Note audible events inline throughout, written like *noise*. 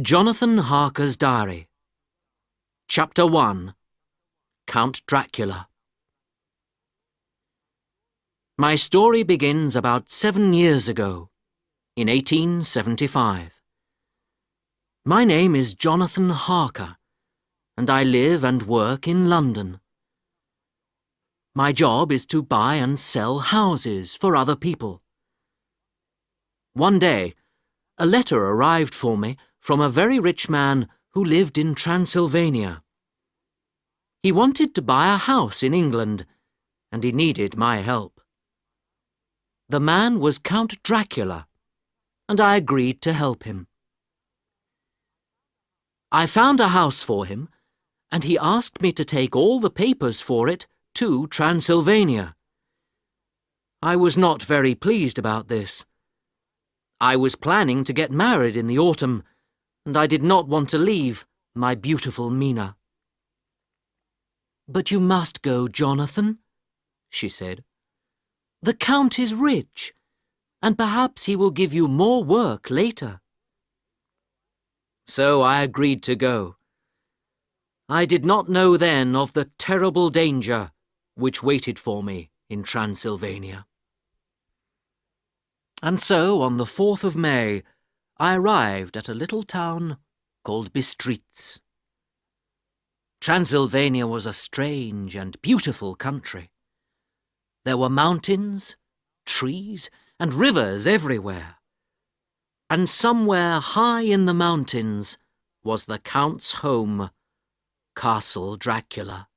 Jonathan Harker's Diary Chapter 1 Count Dracula My story begins about seven years ago, in 1875. My name is Jonathan Harker, and I live and work in London. My job is to buy and sell houses for other people. One day, a letter arrived for me from a very rich man who lived in Transylvania. He wanted to buy a house in England, and he needed my help. The man was Count Dracula, and I agreed to help him. I found a house for him, and he asked me to take all the papers for it to Transylvania. I was not very pleased about this. I was planning to get married in the autumn, and I did not want to leave my beautiful Mina. But you must go, Jonathan, she said. The Count is rich, and perhaps he will give you more work later. So I agreed to go. I did not know then of the terrible danger which waited for me in Transylvania. And so, on the 4th of May, I arrived at a little town called Bistritz. Transylvania was a strange and beautiful country. There were mountains, trees, and rivers everywhere. And somewhere high in the mountains was the Count's home, Castle Dracula.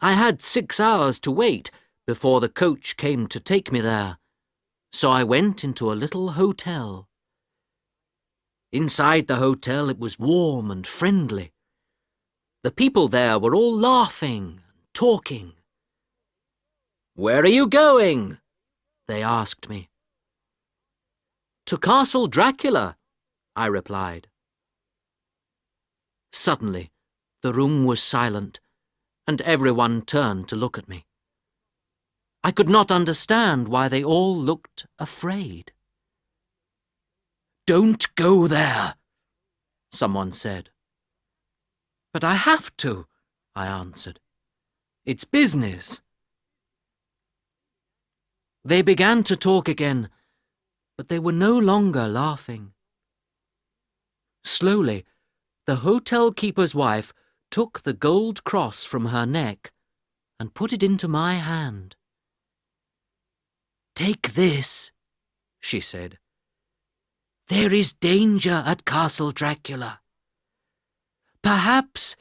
I had six hours to wait before the coach came to take me there so I went into a little hotel. Inside the hotel it was warm and friendly. The people there were all laughing and talking. Where are you going? They asked me. To Castle Dracula, I replied. Suddenly, the room was silent, and everyone turned to look at me. I could not understand why they all looked afraid. Don't go there, someone said. But I have to, I answered. It's business. They began to talk again, but they were no longer laughing. Slowly, the hotel keeper's wife took the gold cross from her neck and put it into my hand. Take this, she said. There is danger at Castle Dracula. Perhaps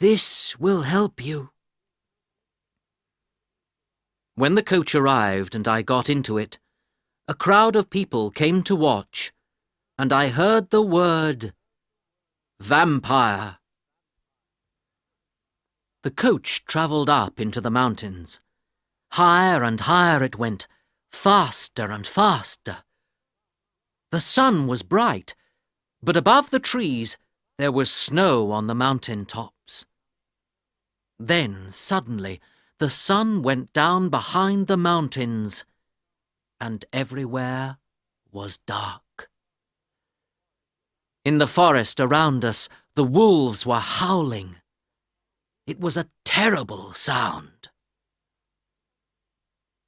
this will help you. When the coach arrived and I got into it, a crowd of people came to watch, and I heard the word vampire. The coach travelled up into the mountains. Higher and higher it went, faster and faster. The sun was bright, but above the trees there was snow on the mountain tops. Then, suddenly, the sun went down behind the mountains, and everywhere was dark. In the forest around us, the wolves were howling. It was a terrible sound.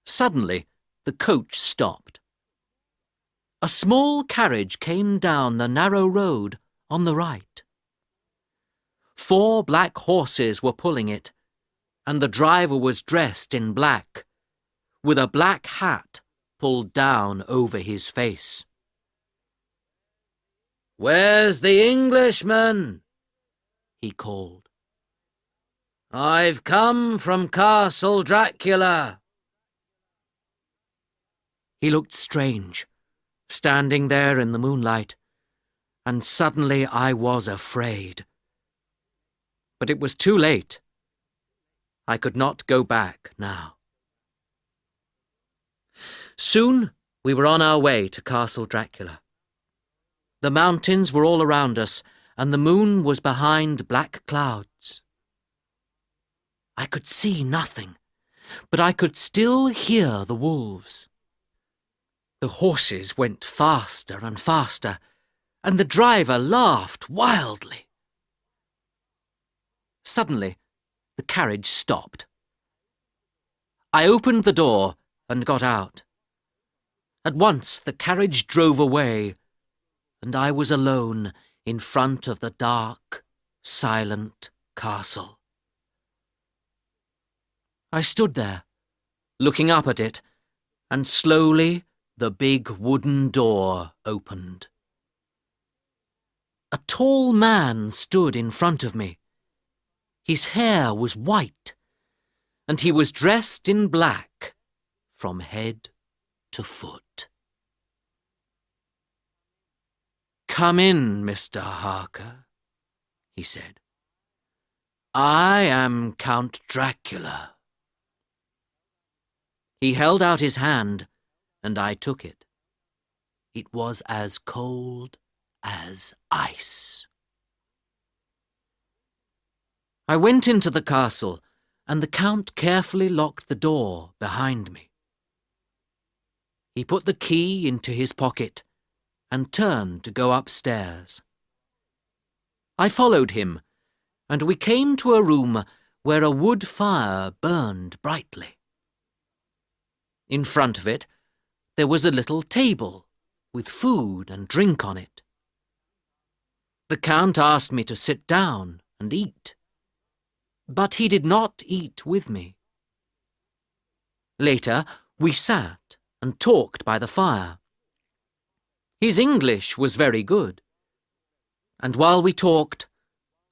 Suddenly, the coach stopped. A small carriage came down the narrow road on the right. Four black horses were pulling it, and the driver was dressed in black, with a black hat pulled down over his face. Where's the Englishman? he called. I've come from Castle Dracula. He looked strange, standing there in the moonlight, and suddenly I was afraid. But it was too late. I could not go back now. Soon we were on our way to Castle Dracula. The mountains were all around us, and the moon was behind black clouds. I could see nothing, but I could still hear the wolves. The horses went faster and faster, and the driver laughed wildly. Suddenly, the carriage stopped. I opened the door and got out. At once the carriage drove away, and I was alone in front of the dark, silent castle. I stood there, looking up at it, and slowly the big wooden door opened. A tall man stood in front of me. His hair was white, and he was dressed in black from head to foot. Come in, Mr. Harker, he said. I am Count Dracula. He held out his hand, and I took it. It was as cold as ice. I went into the castle, and the Count carefully locked the door behind me. He put the key into his pocket and turned to go upstairs. I followed him, and we came to a room where a wood fire burned brightly. In front of it, there was a little table with food and drink on it. The Count asked me to sit down and eat, but he did not eat with me. Later, we sat and talked by the fire. His English was very good, and while we talked,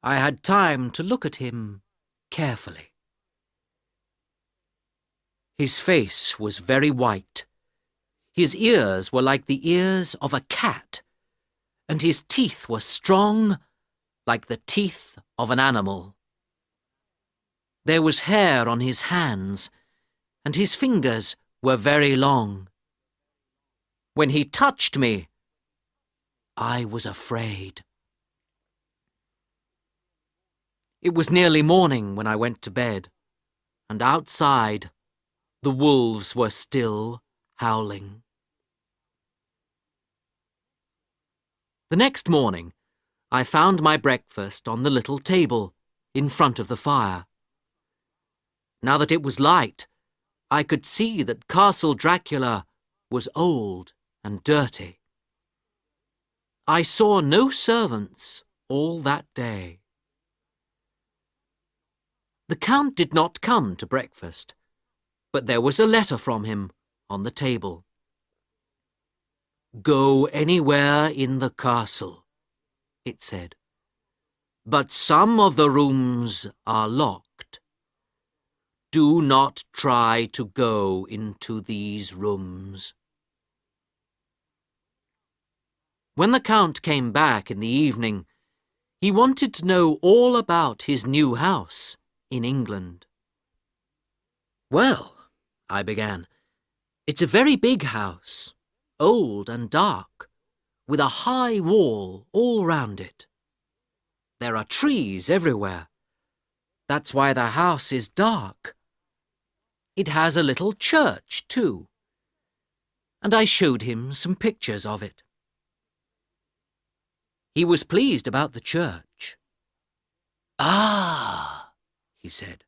I had time to look at him carefully. His face was very white. His ears were like the ears of a cat, and his teeth were strong like the teeth of an animal. There was hair on his hands, and his fingers were very long. When he touched me, I was afraid. It was nearly morning when I went to bed, and outside the wolves were still howling. The next morning, I found my breakfast on the little table in front of the fire. Now that it was light, I could see that Castle Dracula was old and dirty. I saw no servants all that day. The Count did not come to breakfast, but there was a letter from him on the table. Go anywhere in the castle, it said, but some of the rooms are locked. Do not try to go into these rooms. When the Count came back in the evening, he wanted to know all about his new house in England. Well, I began, it's a very big house, old and dark, with a high wall all round it. There are trees everywhere. That's why the house is dark. It has a little church, too. And I showed him some pictures of it. He was pleased about the church. Ah, he said,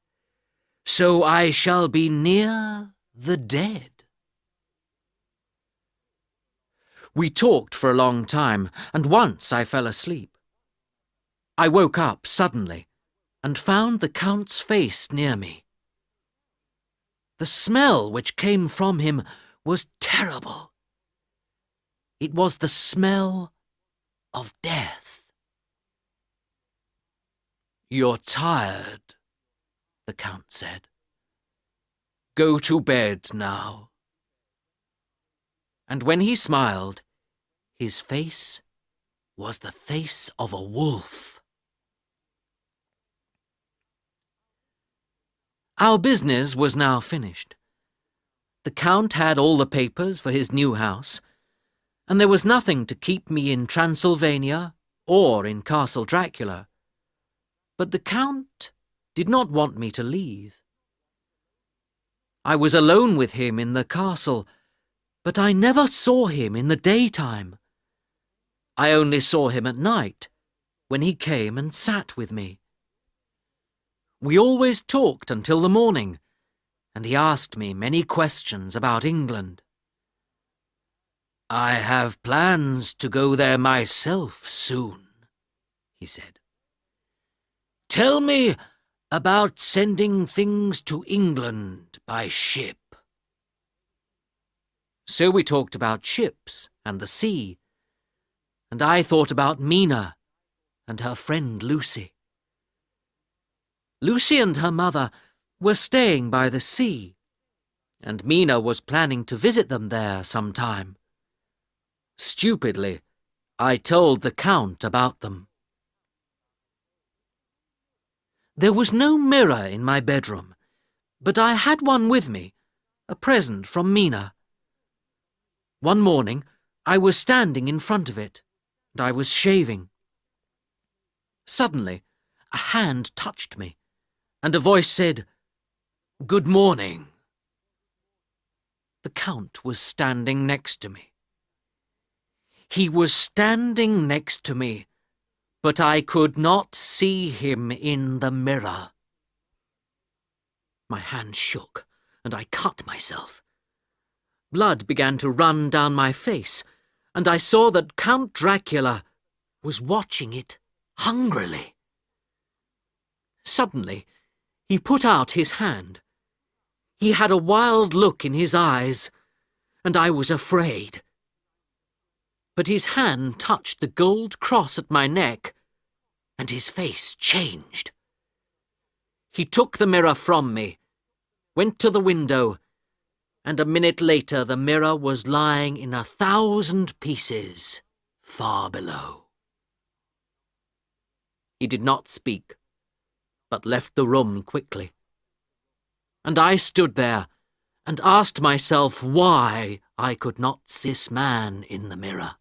so I shall be near the dead. We talked for a long time, and once I fell asleep. I woke up suddenly and found the Count's face near me. The smell which came from him was terrible. It was the smell of death. You're tired, the Count said. Go to bed now. And when he smiled, his face was the face of a wolf. Our business was now finished. The Count had all the papers for his new house, and there was nothing to keep me in Transylvania or in Castle Dracula. But the Count did not want me to leave. I was alone with him in the castle, but I never saw him in the daytime. I only saw him at night, when he came and sat with me. We always talked until the morning, and he asked me many questions about England. I have plans to go there myself soon, he said. Tell me about sending things to England by ship. So we talked about ships and the sea, and I thought about Mina and her friend Lucy. Lucy and her mother were staying by the sea, and Mina was planning to visit them there sometime. Stupidly, I told the Count about them. There was no mirror in my bedroom, but I had one with me, a present from Mina. One morning, I was standing in front of it, I was shaving. Suddenly, a hand touched me, and a voice said, Good morning. The Count was standing next to me. He was standing next to me, but I could not see him in the mirror. My hand shook, and I cut myself. Blood began to run down my face, and I saw that Count Dracula was watching it hungrily. Suddenly, he put out his hand. He had a wild look in his eyes, and I was afraid but his hand touched the gold cross at my neck, and his face changed. He took the mirror from me, went to the window, and a minute later the mirror was lying in a thousand pieces far below. He did not speak, but left the room quickly. And I stood there and asked myself why I could not see this man in the mirror.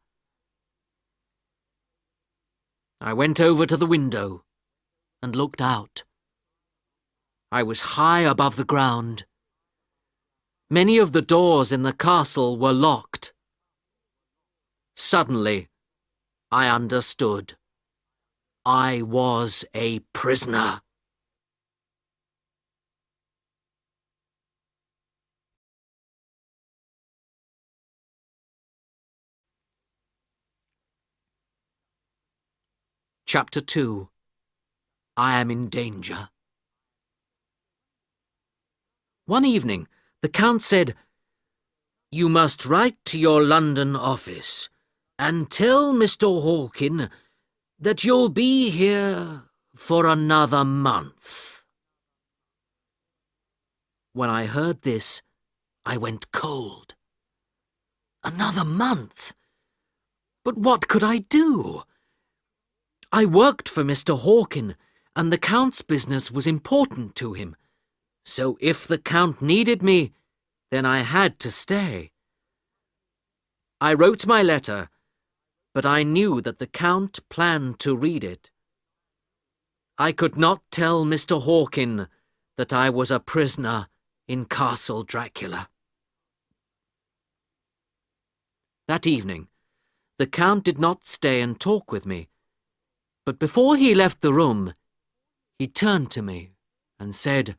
I went over to the window and looked out. I was high above the ground. Many of the doors in the castle were locked. Suddenly, I understood. I was a prisoner. Chapter 2 I am in danger. One evening, the Count said, You must write to your London office and tell Mr. Hawkin that you'll be here for another month. When I heard this, I went cold. Another month? But what could I do? I worked for Mr. Hawkin, and the Count's business was important to him. So if the Count needed me, then I had to stay. I wrote my letter, but I knew that the Count planned to read it. I could not tell Mr. Hawkin that I was a prisoner in Castle Dracula. That evening, the Count did not stay and talk with me, but before he left the room, he turned to me and said,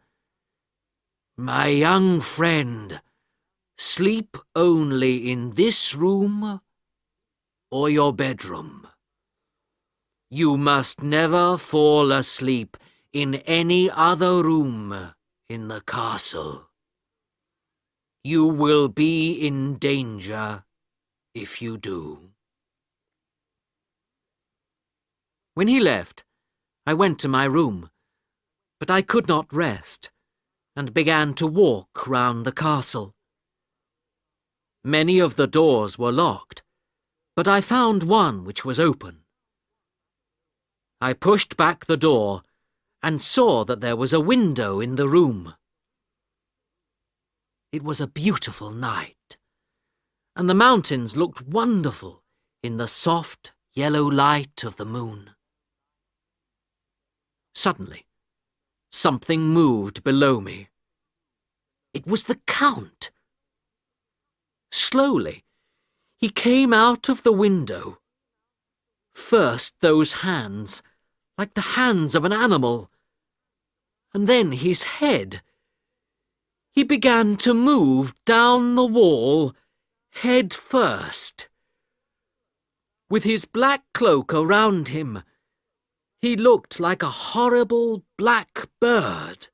My young friend, sleep only in this room or your bedroom. You must never fall asleep in any other room in the castle. You will be in danger if you do. When he left, I went to my room, but I could not rest, and began to walk round the castle. Many of the doors were locked, but I found one which was open. I pushed back the door and saw that there was a window in the room. It was a beautiful night, and the mountains looked wonderful in the soft yellow light of the moon. Suddenly, something moved below me. It was the Count. Slowly, he came out of the window First those hands, like the hands of an animal, and then his head. He began to move down the wall, head first. With his black cloak around him, he looked like a horrible black bird.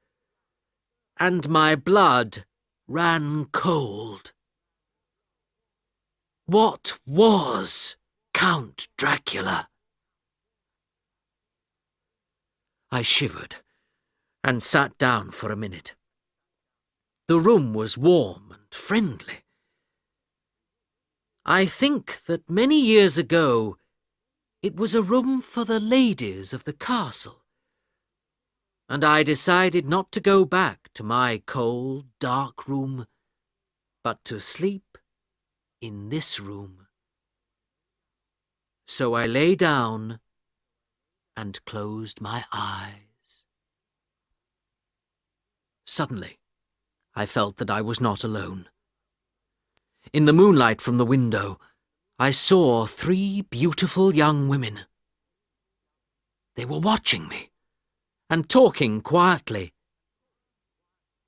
And my blood ran cold. What was Count Dracula? I shivered and sat down for a minute. The room was warm and friendly. I think that many years ago it was a room for the ladies of the castle, and I decided not to go back to my cold, dark room, but to sleep in this room. So I lay down and closed my eyes. Suddenly, I felt that I was not alone. In the moonlight from the window, I saw three beautiful young women. They were watching me and talking quietly.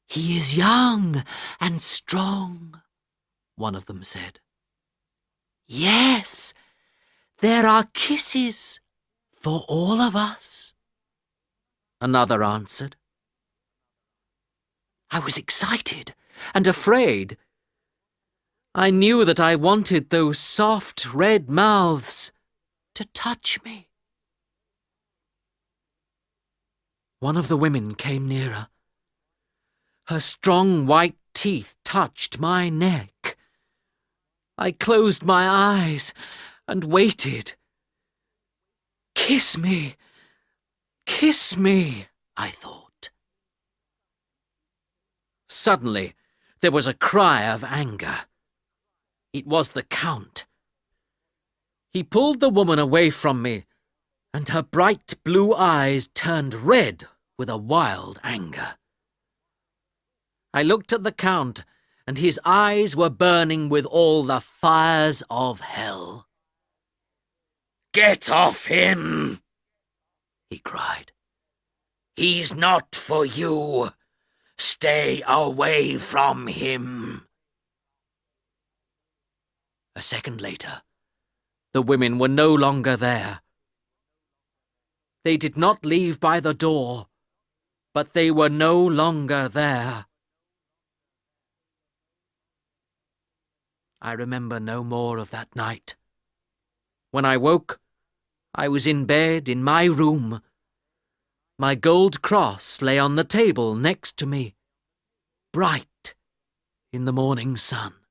He is young and strong, one of them said. Yes, there are kisses for all of us, another answered. I was excited and afraid. I knew that I wanted those soft red mouths to touch me. One of the women came nearer. Her strong white teeth touched my neck. I closed my eyes and waited. Kiss me, kiss me, I thought. Suddenly, there was a cry of anger. It was the Count. He pulled the woman away from me, and her bright blue eyes turned red with a wild anger. I looked at the Count, and his eyes were burning with all the fires of hell. Get off him! he cried. He's not for you. Stay away from him. A second later, the women were no longer there. They did not leave by the door, but they were no longer there. I remember no more of that night. When I woke, I was in bed in my room my gold cross lay on the table next to me, bright in the morning sun.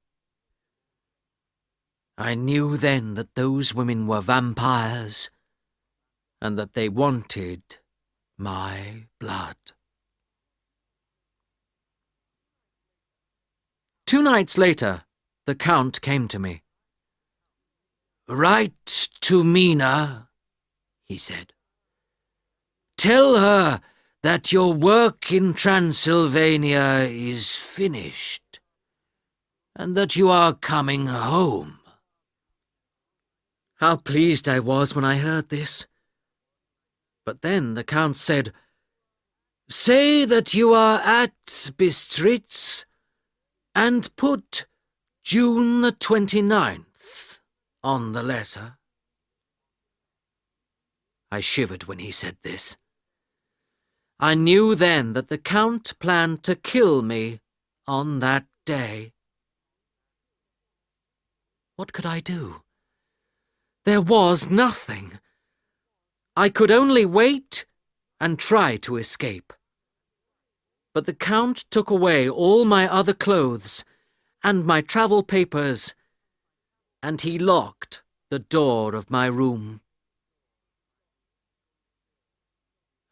I knew then that those women were vampires, and that they wanted my blood. Two nights later, the Count came to me. Write to Mina, he said. Tell her that your work in Transylvania is finished, and that you are coming home. How pleased I was when I heard this. But then the Count said, Say that you are at Bistritz, and put June the twenty-ninth on the letter. I shivered when he said this. I knew then that the Count planned to kill me on that day. What could I do? There was nothing. I could only wait and try to escape. But the Count took away all my other clothes and my travel papers, and he locked the door of my room.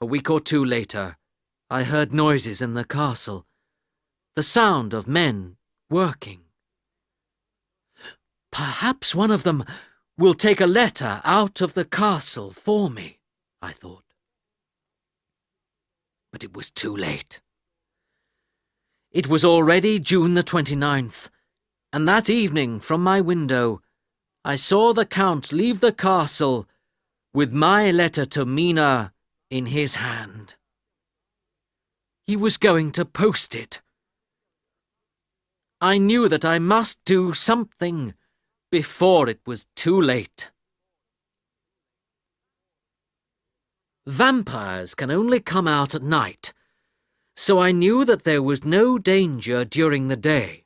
A week or two later, I heard noises in the castle, the sound of men working. Perhaps one of them will take a letter out of the castle for me, I thought. But it was too late. It was already June the twenty-ninth, and that evening from my window I saw the Count leave the castle with my letter to Mina in his hand. He was going to post it. I knew that I must do something before it was too late. Vampires can only come out at night, so I knew that there was no danger during the day.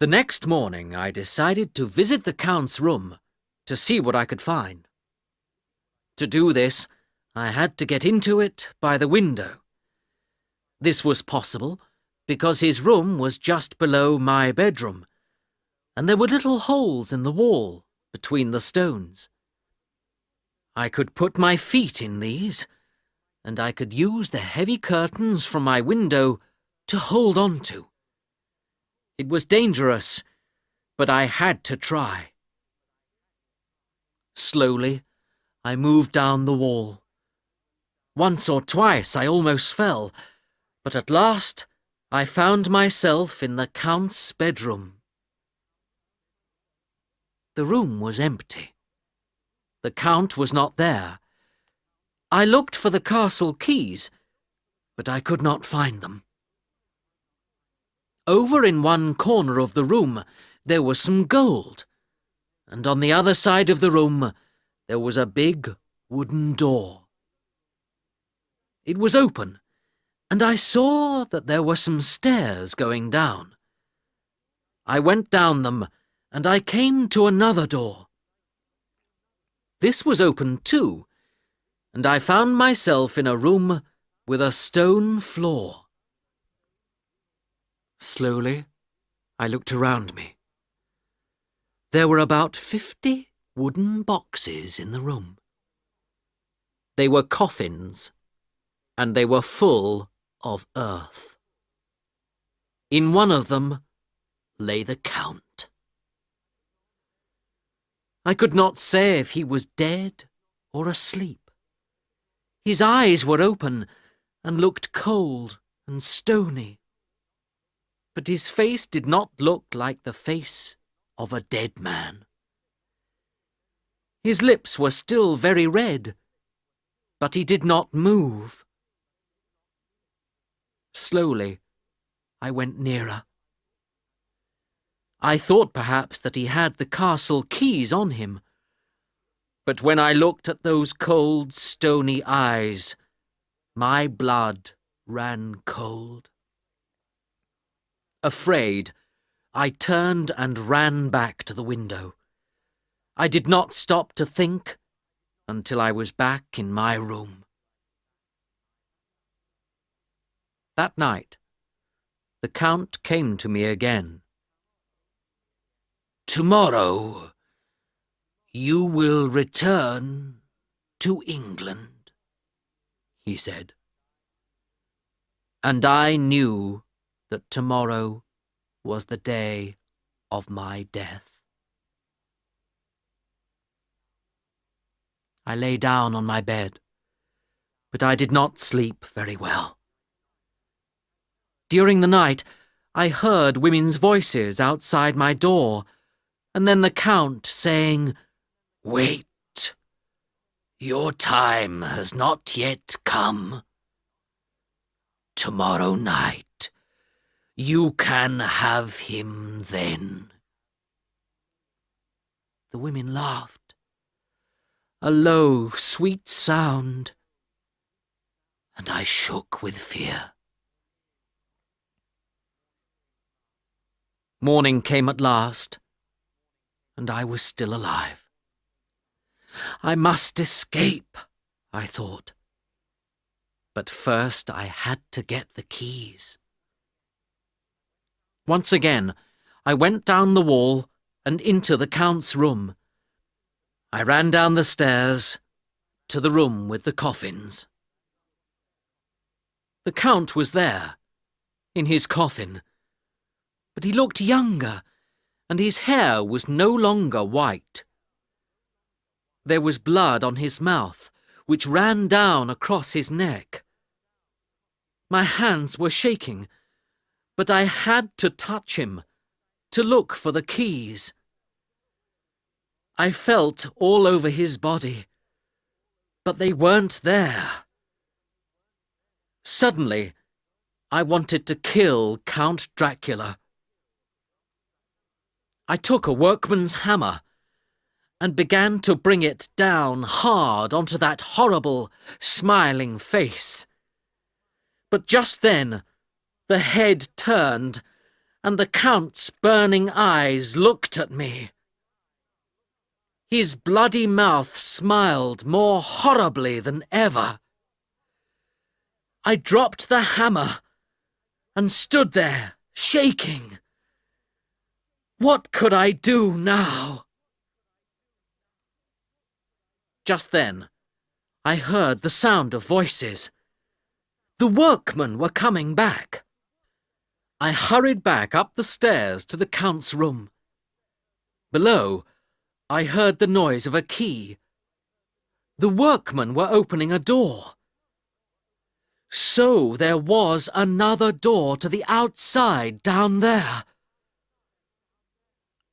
The next morning I decided to visit the Count's room to see what I could find. To do this, I had to get into it by the window. This was possible because his room was just below my bedroom, and there were little holes in the wall between the stones. I could put my feet in these, and I could use the heavy curtains from my window to hold on to. It was dangerous, but I had to try. Slowly, I moved down the wall. Once or twice I almost fell, but at last I found myself in the Count's bedroom. The room was empty. The Count was not there. I looked for the castle keys, but I could not find them. Over in one corner of the room there was some gold, and on the other side of the room there was a big wooden door. It was open, and I saw that there were some stairs going down. I went down them, and I came to another door. This was open too, and I found myself in a room with a stone floor. Slowly, I looked around me. There were about fifty wooden boxes in the room. They were coffins, and they were full of earth. In one of them lay the Count. I could not say if he was dead or asleep. His eyes were open and looked cold and stony. But his face did not look like the face of a dead man. His lips were still very red, but he did not move. Slowly, I went nearer. I thought perhaps that he had the castle keys on him. But when I looked at those cold, stony eyes, my blood ran cold. Afraid, I turned and ran back to the window. I did not stop to think until I was back in my room. That night, the Count came to me again. Tomorrow you will return to England, he said. And I knew that tomorrow was the day of my death. I lay down on my bed, but I did not sleep very well. During the night, I heard women's voices outside my door, and then the Count saying, Wait, your time has not yet come. Tomorrow night, you can have him then. The women laughed. A low, sweet sound, and I shook with fear. Morning came at last and I was still alive. I must escape, I thought. But first I had to get the keys. Once again, I went down the wall and into the Count's room. I ran down the stairs to the room with the coffins. The Count was there, in his coffin, but he looked younger and his hair was no longer white. There was blood on his mouth, which ran down across his neck. My hands were shaking, but I had to touch him, to look for the keys. I felt all over his body, but they weren't there. Suddenly, I wanted to kill Count Dracula. I took a workman's hammer and began to bring it down hard onto that horrible, smiling face. But just then, the head turned, and the Count's burning eyes looked at me. His bloody mouth smiled more horribly than ever. I dropped the hammer and stood there, shaking. What could I do now? Just then, I heard the sound of voices. The workmen were coming back. I hurried back up the stairs to the Count's room. Below, I heard the noise of a key. The workmen were opening a door. So there was another door to the outside down there.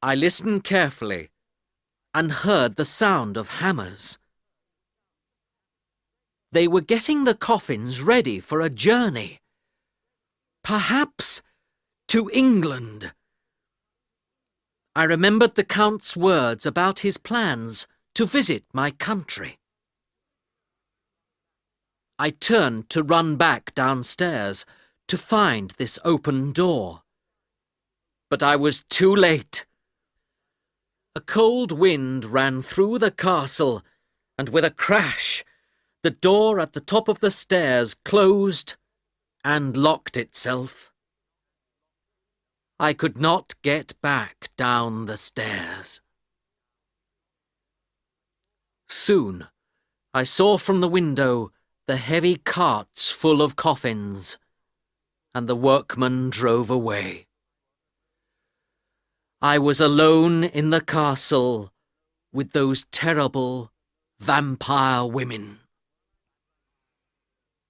I listened carefully and heard the sound of hammers. They were getting the coffins ready for a journey. Perhaps to England. I remembered the Count's words about his plans to visit my country. I turned to run back downstairs to find this open door. But I was too late. A cold wind ran through the castle, and with a crash, the door at the top of the stairs closed and locked itself. I could not get back down the stairs. Soon I saw from the window the heavy carts full of coffins, and the workmen drove away. I was alone in the castle with those terrible vampire women.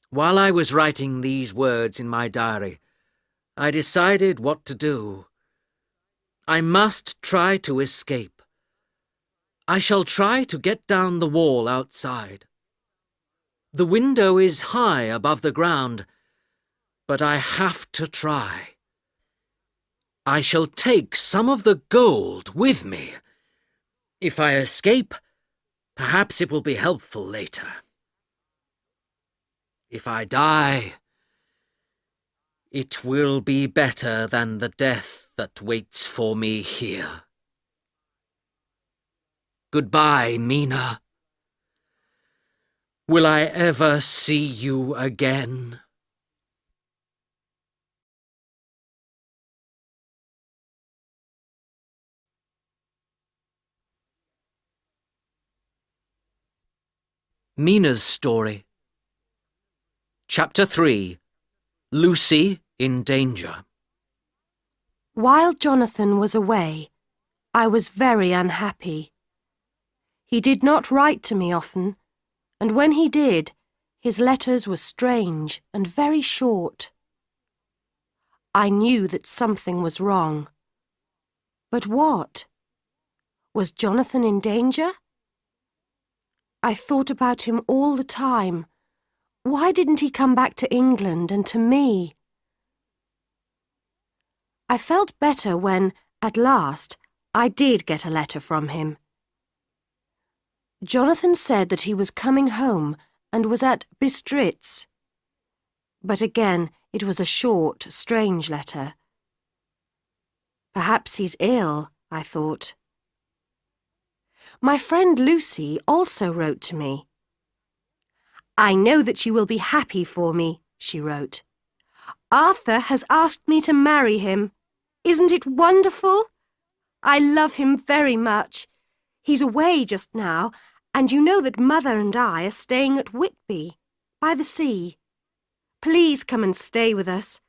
While I was writing these words in my diary, I decided what to do. I must try to escape. I shall try to get down the wall outside. The window is high above the ground, but I have to try. I shall take some of the gold with me. If I escape, perhaps it will be helpful later. If I die, it will be better than the death that waits for me here. Goodbye, Mina. Will I ever see you again? Mina's story. Chapter 3 Lucy in Danger While Jonathan was away, I was very unhappy. He did not write to me often, and when he did, his letters were strange and very short. I knew that something was wrong. But what? Was Jonathan in danger? I thought about him all the time why didn't he come back to England and to me? I felt better when, at last, I did get a letter from him. Jonathan said that he was coming home and was at Bistritz. But again, it was a short, strange letter. Perhaps he's ill, I thought. My friend Lucy also wrote to me. I know that you will be happy for me, she wrote. Arthur has asked me to marry him. Isn't it wonderful? I love him very much. He's away just now, and you know that Mother and I are staying at Whitby, by the sea. Please come and stay with us,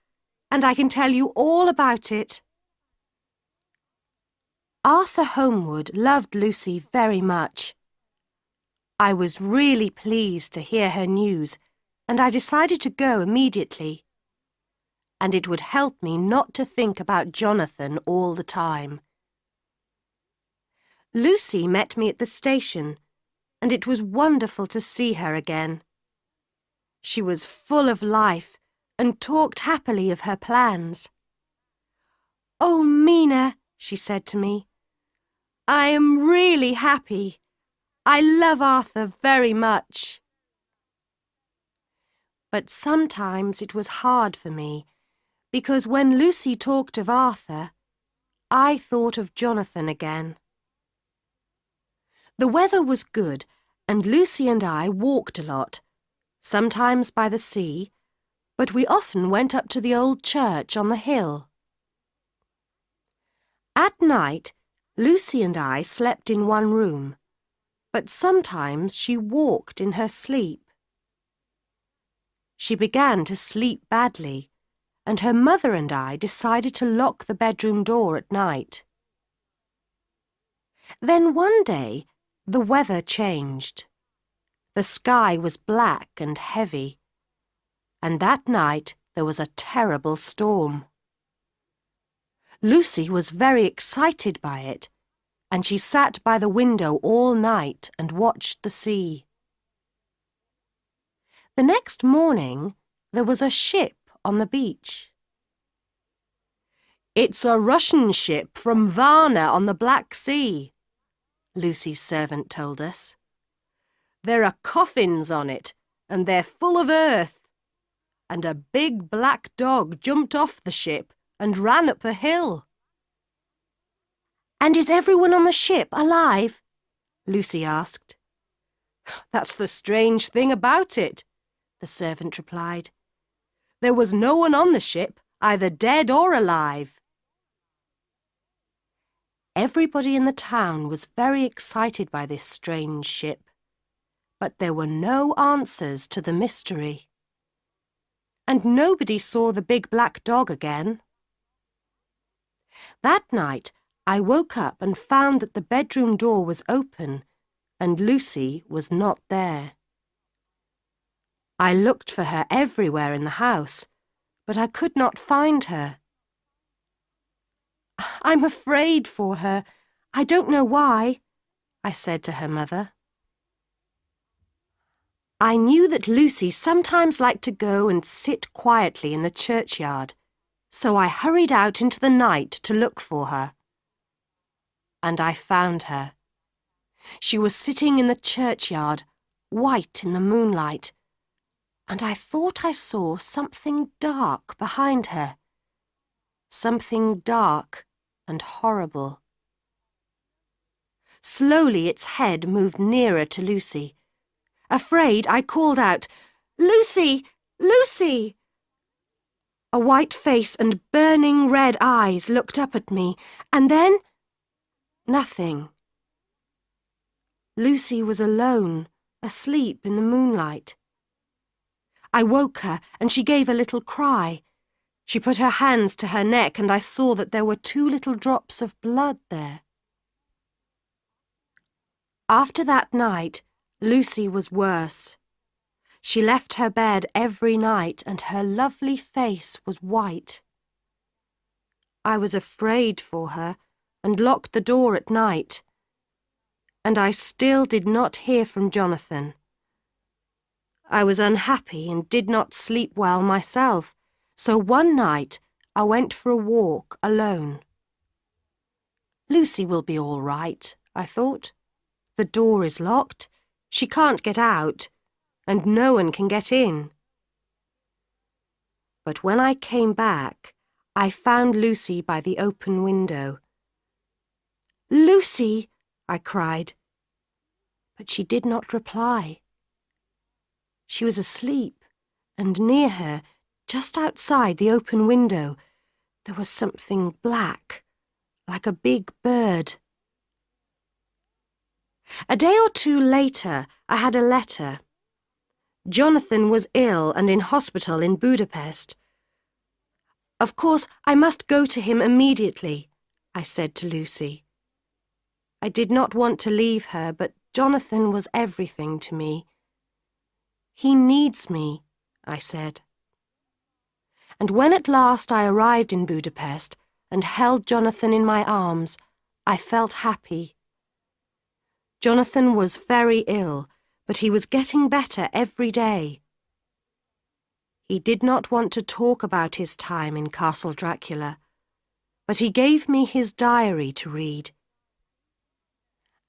and I can tell you all about it. Arthur Holmwood loved Lucy very much. I was really pleased to hear her news, and I decided to go immediately. And it would help me not to think about Jonathan all the time. Lucy met me at the station, and it was wonderful to see her again. She was full of life and talked happily of her plans. Oh, Mina, she said to me, I am really happy. I love Arthur very much. But sometimes it was hard for me, because when Lucy talked of Arthur, I thought of Jonathan again. The weather was good, and Lucy and I walked a lot, sometimes by the sea, but we often went up to the old church on the hill. At night, Lucy and I slept in one room, but sometimes she walked in her sleep. She began to sleep badly, and her mother and I decided to lock the bedroom door at night. Then one day, the weather changed. The sky was black and heavy, and that night there was a terrible storm. Lucy was very excited by it, and she sat by the window all night and watched the sea. The next morning, there was a ship on the beach. It's a Russian ship from Varna on the Black Sea, Lucy's servant told us. There are coffins on it, and they're full of earth. And a big black dog jumped off the ship and ran up the hill. And is everyone on the ship alive? Lucy asked. *sighs* That's the strange thing about it, the servant replied. There was no one on the ship, either dead or alive. Everybody in the town was very excited by this strange ship, but there were no answers to the mystery. And nobody saw the big black dog again. That night, I woke up and found that the bedroom door was open and Lucy was not there. I looked for her everywhere in the house, but I could not find her. *sighs* I'm afraid for her. I don't know why, I said to her mother. I knew that Lucy sometimes liked to go and sit quietly in the churchyard so I hurried out into the night to look for her. And I found her. She was sitting in the churchyard, white in the moonlight, and I thought I saw something dark behind her. Something dark and horrible. Slowly its head moved nearer to Lucy. Afraid, I called out, Lucy! Lucy! A white face and burning red eyes looked up at me, and then... nothing. Lucy was alone, asleep in the moonlight. I woke her, and she gave a little cry. She put her hands to her neck, and I saw that there were two little drops of blood there. After that night, Lucy was worse. She left her bed every night and her lovely face was white. I was afraid for her and locked the door at night. And I still did not hear from Jonathan. I was unhappy and did not sleep well myself, so one night I went for a walk alone. Lucy will be all right, I thought. The door is locked. She can't get out and no one can get in. But when I came back, I found Lucy by the open window. Lucy! I cried. But she did not reply. She was asleep, and near her, just outside the open window, there was something black, like a big bird. A day or two later, I had a letter. Jonathan was ill and in hospital in Budapest. Of course, I must go to him immediately, I said to Lucy. I did not want to leave her, but Jonathan was everything to me. He needs me, I said. And when at last I arrived in Budapest and held Jonathan in my arms, I felt happy. Jonathan was very ill, but he was getting better every day. He did not want to talk about his time in Castle Dracula, but he gave me his diary to read.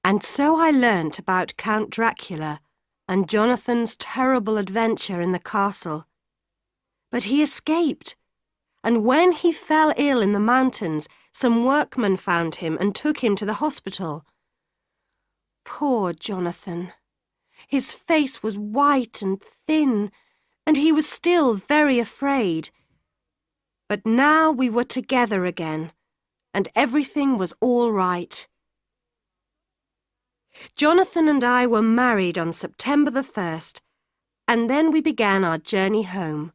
And so I learnt about Count Dracula and Jonathan's terrible adventure in the castle. But he escaped, and when he fell ill in the mountains, some workmen found him and took him to the hospital. Poor Jonathan. His face was white and thin, and he was still very afraid. But now we were together again, and everything was all right. Jonathan and I were married on September the 1st, and then we began our journey home.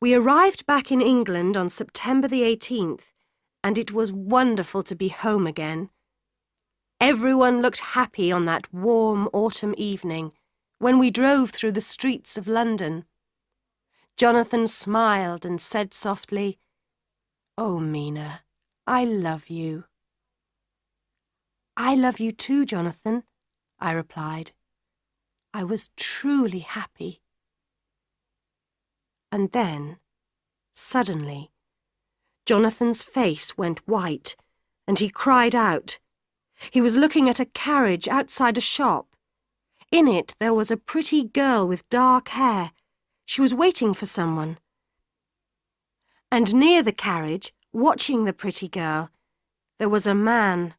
We arrived back in England on September the 18th, and it was wonderful to be home again. Everyone looked happy on that warm autumn evening when we drove through the streets of London. Jonathan smiled and said softly, Oh, Mina, I love you. I love you too, Jonathan, I replied. I was truly happy. And then, suddenly, Jonathan's face went white, and he cried out. He was looking at a carriage outside a shop. In it there was a pretty girl with dark hair. She was waiting for someone. And near the carriage, watching the pretty girl, there was a man,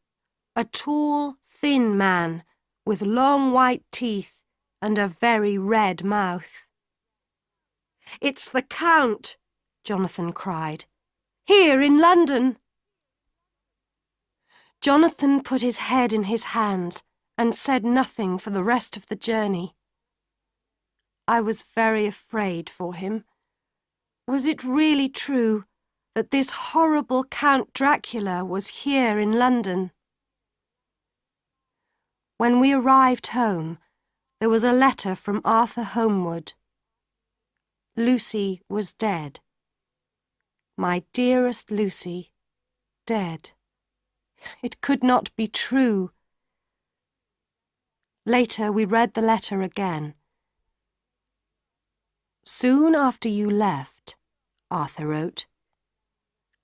a tall, thin man, with long white teeth and a very red mouth. It's the Count, Jonathan cried. Here in London. Jonathan put his head in his hands and said nothing for the rest of the journey. I was very afraid for him. Was it really true that this horrible Count Dracula was here in London? When we arrived home, there was a letter from Arthur Holmwood. Lucy was dead. My dearest Lucy, dead. It could not be true. Later we read the letter again. Soon after you left, Arthur wrote,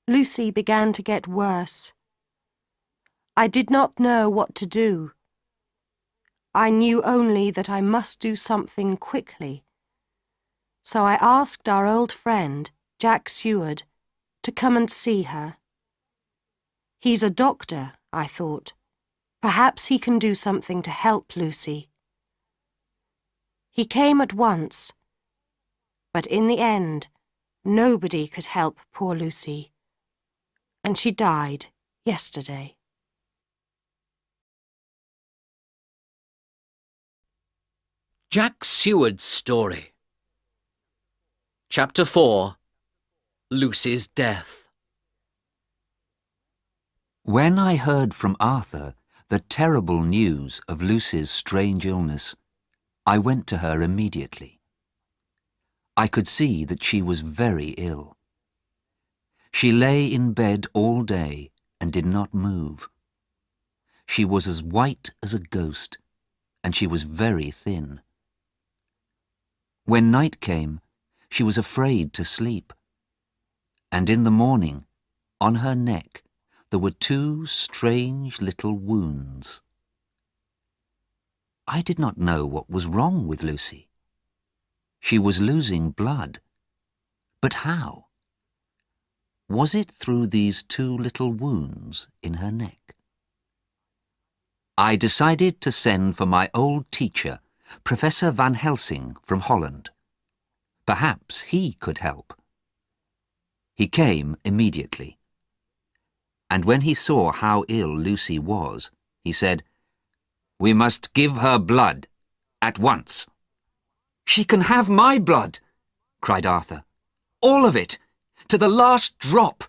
Lucy began to get worse. I did not know what to do. I knew only that I must do something quickly. So I asked our old friend, Jack Seward, to come and see her. He's a doctor, I thought. Perhaps he can do something to help Lucy. He came at once, but in the end, nobody could help poor Lucy, and she died yesterday. Jack Seward's Story Chapter 4 Lucy's Death when I heard from Arthur the terrible news of Lucy's strange illness, I went to her immediately. I could see that she was very ill. She lay in bed all day and did not move. She was as white as a ghost, and she was very thin. When night came, she was afraid to sleep. And in the morning, on her neck, there were two strange little wounds. I did not know what was wrong with Lucy. She was losing blood. But how? Was it through these two little wounds in her neck? I decided to send for my old teacher, Professor Van Helsing from Holland. Perhaps he could help. He came immediately and when he saw how ill Lucy was, he said, We must give her blood, at once. She can have my blood, cried Arthur. All of it, to the last drop.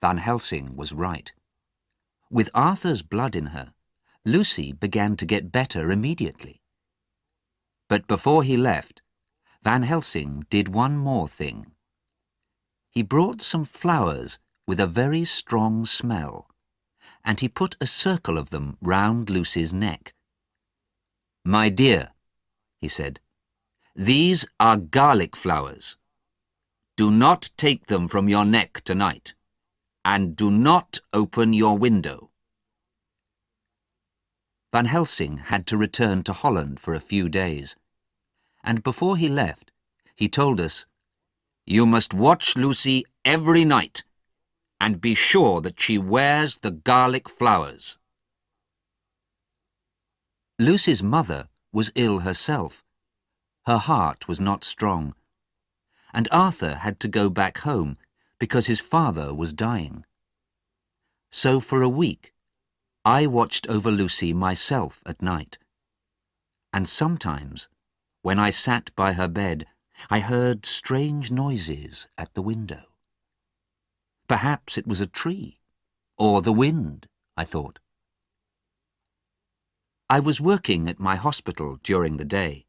Van Helsing was right. With Arthur's blood in her, Lucy began to get better immediately. But before he left, Van Helsing did one more thing. He brought some flowers with a very strong smell, and he put a circle of them round Lucy's neck. My dear, he said, these are garlic flowers. Do not take them from your neck tonight, and do not open your window. Van Helsing had to return to Holland for a few days, and before he left, he told us, You must watch Lucy every night, and be sure that she wears the garlic flowers. Lucy's mother was ill herself. Her heart was not strong, and Arthur had to go back home because his father was dying. So for a week, I watched over Lucy myself at night. And sometimes, when I sat by her bed, I heard strange noises at the window. Perhaps it was a tree, or the wind, I thought. I was working at my hospital during the day,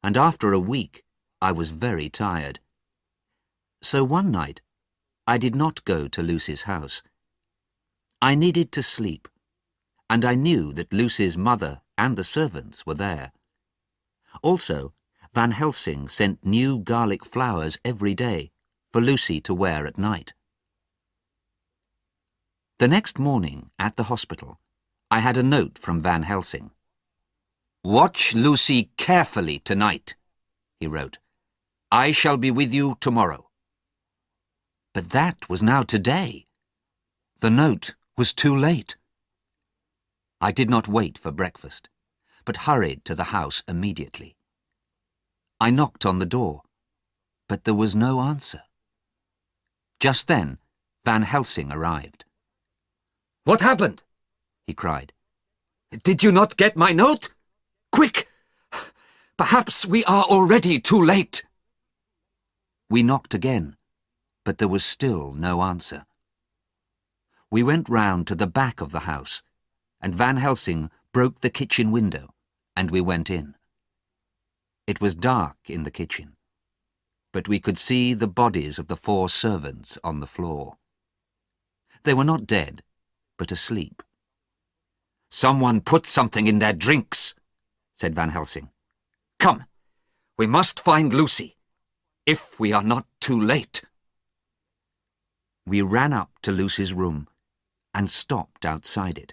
and after a week I was very tired. So one night I did not go to Lucy's house. I needed to sleep, and I knew that Lucy's mother and the servants were there. Also, Van Helsing sent new garlic flowers every day for Lucy to wear at night. The next morning, at the hospital, I had a note from Van Helsing. Watch Lucy carefully tonight, he wrote. I shall be with you tomorrow. But that was now today. The note was too late. I did not wait for breakfast, but hurried to the house immediately. I knocked on the door, but there was no answer. Just then, Van Helsing arrived. What happened? he cried. Did you not get my note? Quick! Perhaps we are already too late. We knocked again, but there was still no answer. We went round to the back of the house, and Van Helsing broke the kitchen window, and we went in. It was dark in the kitchen, but we could see the bodies of the four servants on the floor. They were not dead, but asleep. Someone put something in their drinks, said Van Helsing. Come, we must find Lucy, if we are not too late. We ran up to Lucy's room and stopped outside it.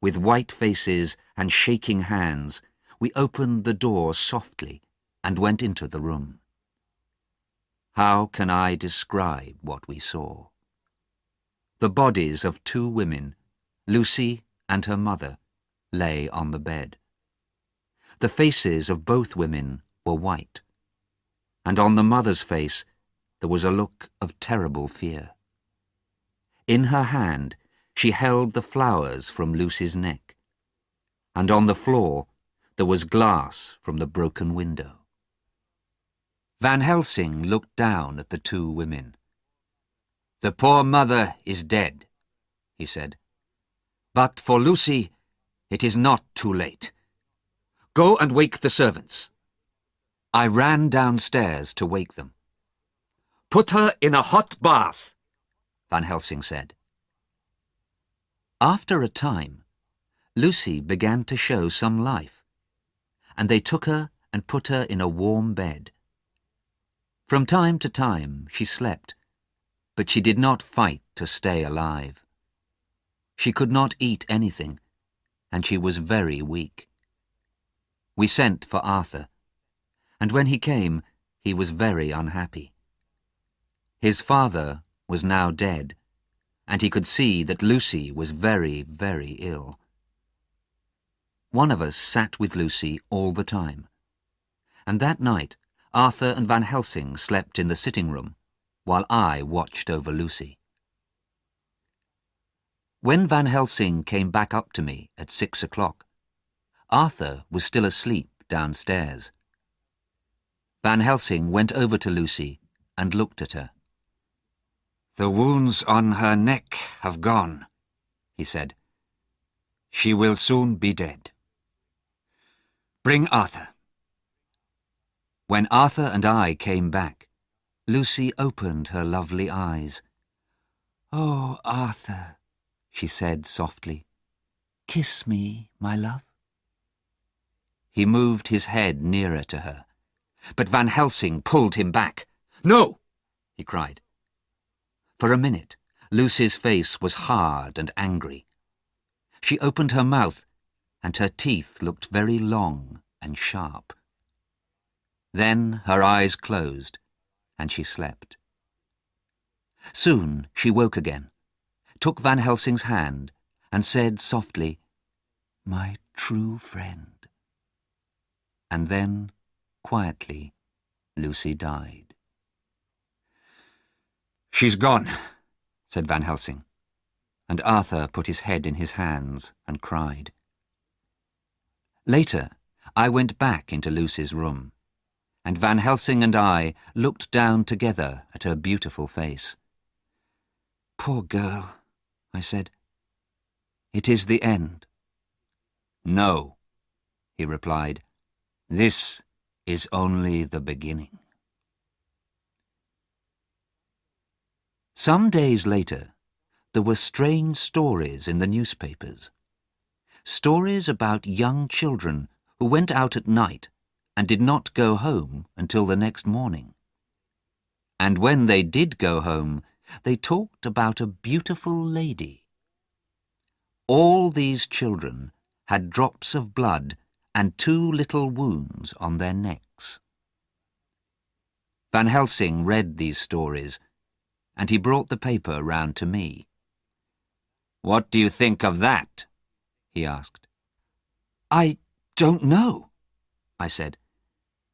With white faces and shaking hands, we opened the door softly and went into the room. How can I describe what we saw? The bodies of two women, Lucy and her mother, lay on the bed. The faces of both women were white, and on the mother's face there was a look of terrible fear. In her hand, she held the flowers from Lucy's neck, and on the floor there was glass from the broken window. Van Helsing looked down at the two women. The poor mother is dead, he said. But for Lucy, it is not too late. Go and wake the servants. I ran downstairs to wake them. Put her in a hot bath, Van Helsing said. After a time, Lucy began to show some life, and they took her and put her in a warm bed. From time to time she slept, but she did not fight to stay alive. She could not eat anything, and she was very weak. We sent for Arthur, and when he came, he was very unhappy. His father was now dead, and he could see that Lucy was very, very ill. One of us sat with Lucy all the time, and that night Arthur and Van Helsing slept in the sitting room, while I watched over Lucy. When Van Helsing came back up to me at six o'clock, Arthur was still asleep downstairs. Van Helsing went over to Lucy and looked at her. The wounds on her neck have gone, he said. She will soon be dead. Bring Arthur. When Arthur and I came back, Lucy opened her lovely eyes. Oh, Arthur, she said softly. Kiss me, my love. He moved his head nearer to her, but Van Helsing pulled him back. No! he cried. For a minute, Lucy's face was hard and angry. She opened her mouth, and her teeth looked very long and sharp. Then her eyes closed, and she slept. Soon she woke again, took Van Helsing's hand, and said softly, My true friend. And then, quietly, Lucy died. She's gone, said Van Helsing, and Arthur put his head in his hands and cried. Later, I went back into Lucy's room, and Van Helsing and I looked down together at her beautiful face. Poor girl, I said. It is the end. No, he replied. This is only the beginning. Some days later, there were strange stories in the newspapers. Stories about young children who went out at night and did not go home until the next morning. And when they did go home, they talked about a beautiful lady. All these children had drops of blood and two little wounds on their necks. Van Helsing read these stories, and he brought the paper round to me. What do you think of that? he asked. I don't know, I said.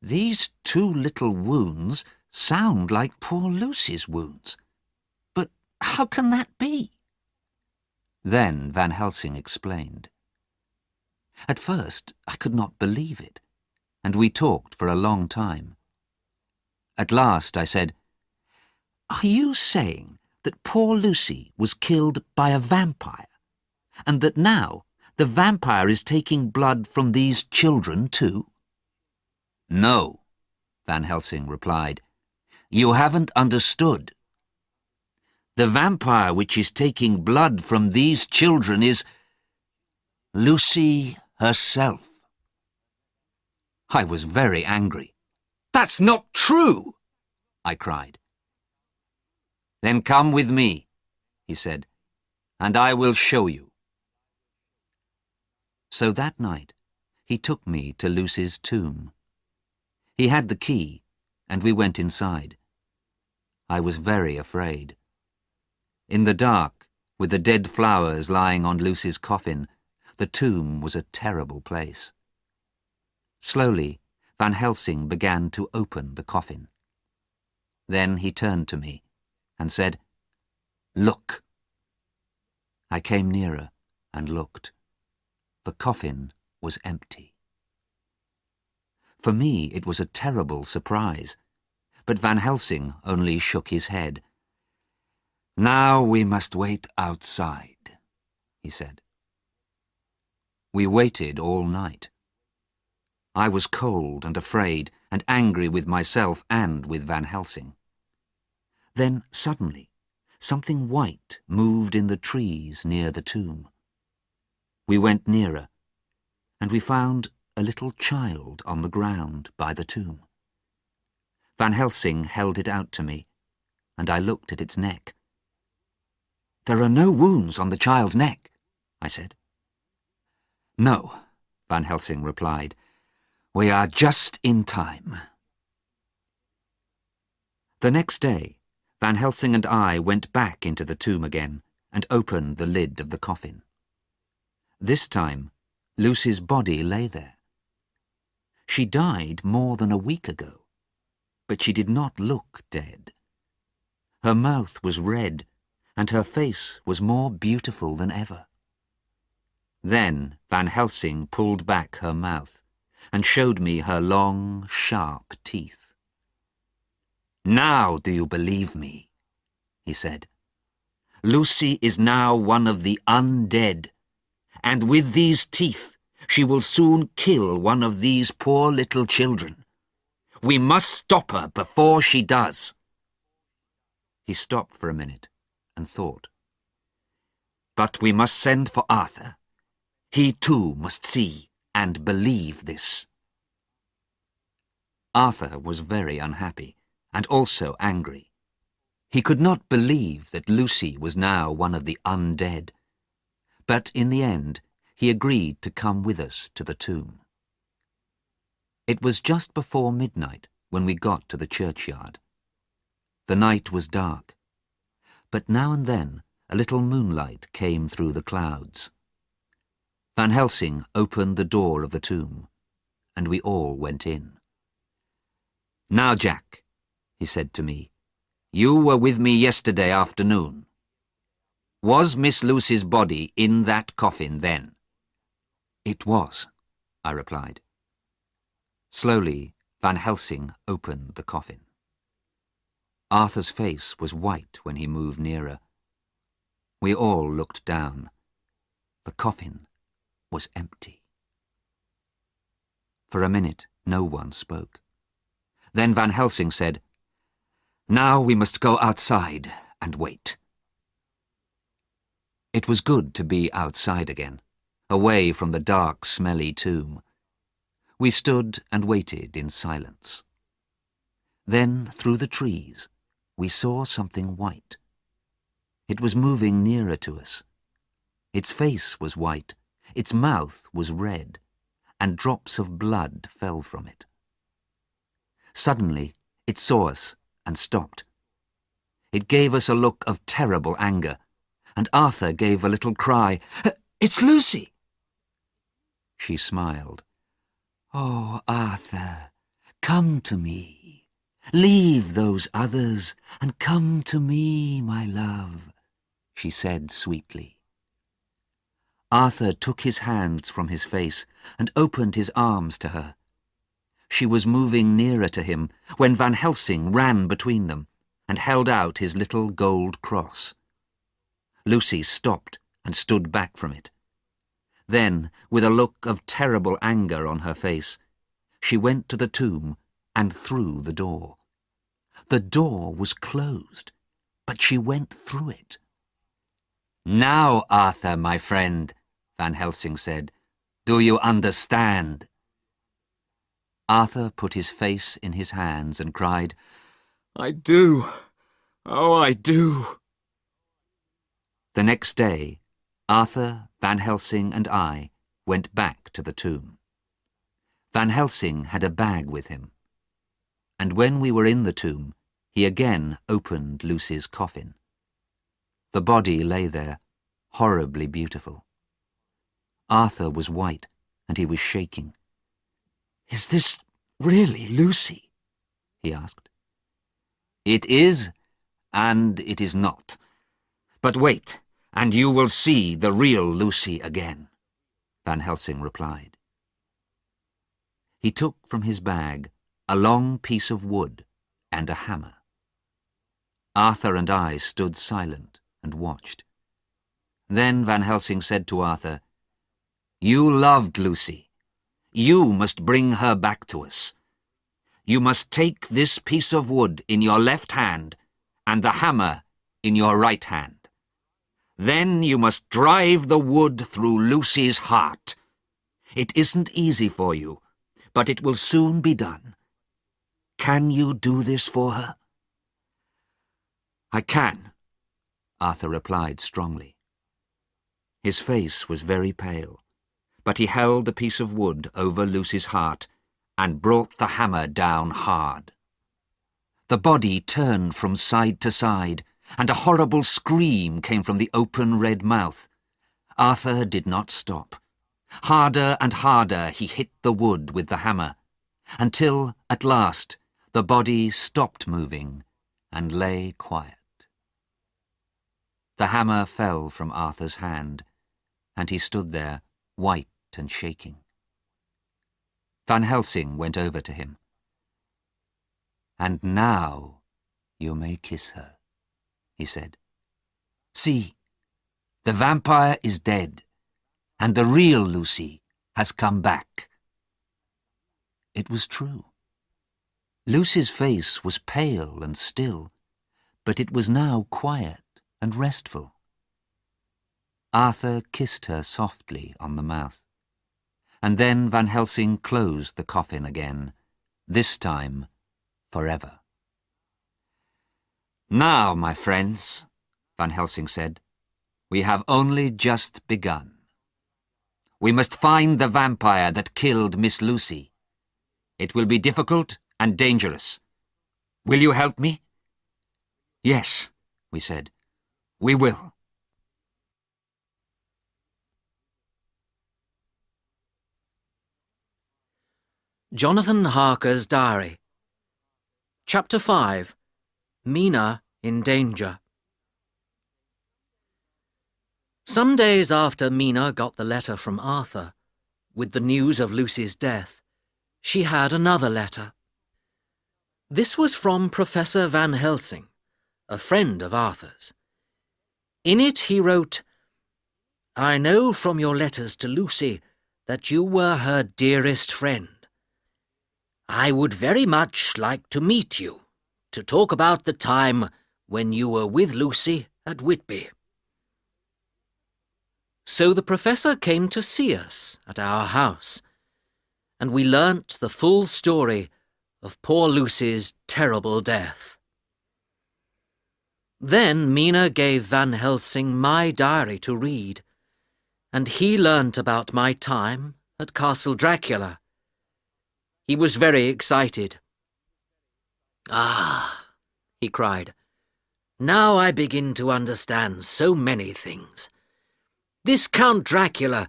These two little wounds sound like poor Lucy's wounds. But how can that be? Then Van Helsing explained. At first, I could not believe it, and we talked for a long time. At last I said, Are you saying that poor Lucy was killed by a vampire, and that now the vampire is taking blood from these children too? No, Van Helsing replied. You haven't understood. The vampire which is taking blood from these children is Lucy herself. I was very angry. That's not true, I cried. Then come with me, he said, and I will show you. So that night, he took me to Lucy's tomb. He had the key, and we went inside. I was very afraid. In the dark, with the dead flowers lying on Lucy's coffin, the tomb was a terrible place. Slowly, Van Helsing began to open the coffin. Then he turned to me and said, Look. I came nearer and looked. The coffin was empty. For me, it was a terrible surprise, but Van Helsing only shook his head. Now we must wait outside, he said. We waited all night. I was cold and afraid and angry with myself and with Van Helsing. Then, suddenly, something white moved in the trees near the tomb. We went nearer, and we found a little child on the ground by the tomb. Van Helsing held it out to me, and I looked at its neck. There are no wounds on the child's neck, I said. No, Van Helsing replied. We are just in time. The next day, Van Helsing and I went back into the tomb again and opened the lid of the coffin. This time, Lucy's body lay there. She died more than a week ago, but she did not look dead. Her mouth was red, and her face was more beautiful than ever. Then Van Helsing pulled back her mouth and showed me her long, sharp teeth. Now do you believe me? he said. Lucy is now one of the undead, and with these teeth she will soon kill one of these poor little children. We must stop her before she does. He stopped for a minute and thought. But we must send for Arthur. He too must see and believe this. Arthur was very unhappy and also angry. He could not believe that Lucy was now one of the undead. But in the end, he agreed to come with us to the tomb. It was just before midnight when we got to the churchyard. The night was dark, but now and then a little moonlight came through the clouds. Van Helsing opened the door of the tomb, and we all went in. Now, Jack, he said to me, you were with me yesterday afternoon. Was Miss Lucy's body in that coffin then? It was, I replied. Slowly, Van Helsing opened the coffin. Arthur's face was white when he moved nearer. We all looked down. The coffin was empty. For a minute, no one spoke. Then Van Helsing said, now we must go outside and wait. It was good to be outside again, away from the dark, smelly tomb. We stood and waited in silence. Then, through the trees, we saw something white. It was moving nearer to us. Its face was white, its mouth was red, and drops of blood fell from it. Suddenly, it saw us and stopped. It gave us a look of terrible anger, and Arthur gave a little cry, It's Lucy! She smiled. Oh, Arthur, come to me. Leave those others and come to me, my love, she said sweetly. Arthur took his hands from his face and opened his arms to her. She was moving nearer to him when Van Helsing ran between them and held out his little gold cross. Lucy stopped and stood back from it. Then, with a look of terrible anger on her face, she went to the tomb and through the door. The door was closed, but she went through it. Now, Arthur, my friend, Van Helsing said, do you understand? Arthur put his face in his hands and cried, I do. Oh, I do. The next day, Arthur, Van Helsing and I went back to the tomb. Van Helsing had a bag with him, and when we were in the tomb, he again opened Lucy's coffin. The body lay there, horribly beautiful. Arthur was white, and he was shaking. Is this really Lucy? he asked. It is, and it is not. But wait, and you will see the real Lucy again, Van Helsing replied. He took from his bag a long piece of wood and a hammer. Arthur and I stood silent and watched. Then Van Helsing said to Arthur, You loved Lucy. You must bring her back to us. You must take this piece of wood in your left hand and the hammer in your right hand. Then you must drive the wood through Lucy's heart. It isn't easy for you, but it will soon be done. Can you do this for her? I can, Arthur replied strongly. His face was very pale but he held the piece of wood over Lucy's heart and brought the hammer down hard. The body turned from side to side, and a horrible scream came from the open red mouth. Arthur did not stop. Harder and harder he hit the wood with the hammer, until, at last, the body stopped moving and lay quiet. The hammer fell from Arthur's hand, and he stood there, white and shaking. Van Helsing went over to him. And now you may kiss her, he said. See, the vampire is dead, and the real Lucy has come back. It was true. Lucy's face was pale and still, but it was now quiet and restful. Arthur kissed her softly on the mouth. And then Van Helsing closed the coffin again, this time forever. Now, my friends, Van Helsing said, we have only just begun. We must find the vampire that killed Miss Lucy. It will be difficult and dangerous. Will you help me? Yes, we said. We will. Jonathan Harker's Diary Chapter 5 Mina in Danger Some days after Mina got the letter from Arthur, with the news of Lucy's death, she had another letter. This was from Professor Van Helsing, a friend of Arthur's. In it he wrote, I know from your letters to Lucy that you were her dearest friend. I would very much like to meet you, to talk about the time when you were with Lucy at Whitby. So the professor came to see us at our house, and we learnt the full story of poor Lucy's terrible death. Then Mina gave Van Helsing my diary to read, and he learnt about my time at Castle Dracula he was very excited. Ah, he cried. Now I begin to understand so many things. This Count Dracula,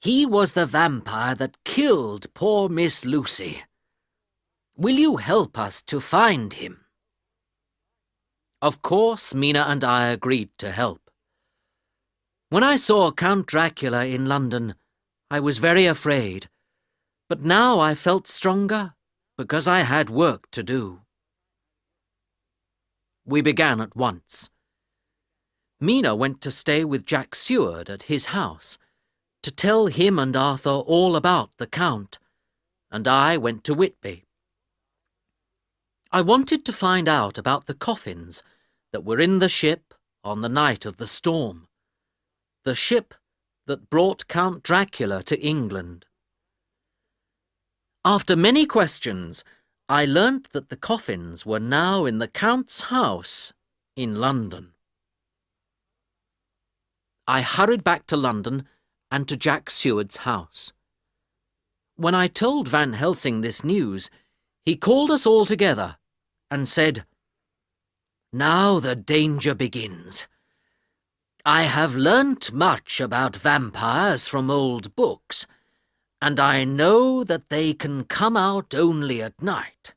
he was the vampire that killed poor Miss Lucy. Will you help us to find him? Of course, Mina and I agreed to help. When I saw Count Dracula in London, I was very afraid. But now I felt stronger because I had work to do. We began at once. Mina went to stay with Jack Seward at his house to tell him and Arthur all about the Count, and I went to Whitby. I wanted to find out about the coffins that were in the ship on the night of the storm, the ship that brought Count Dracula to England. After many questions, I learnt that the coffins were now in the Count's house in London. I hurried back to London and to Jack Seward's house. When I told Van Helsing this news, he called us all together and said, Now the danger begins. I have learnt much about vampires from old books, and I know that they can come out only at night.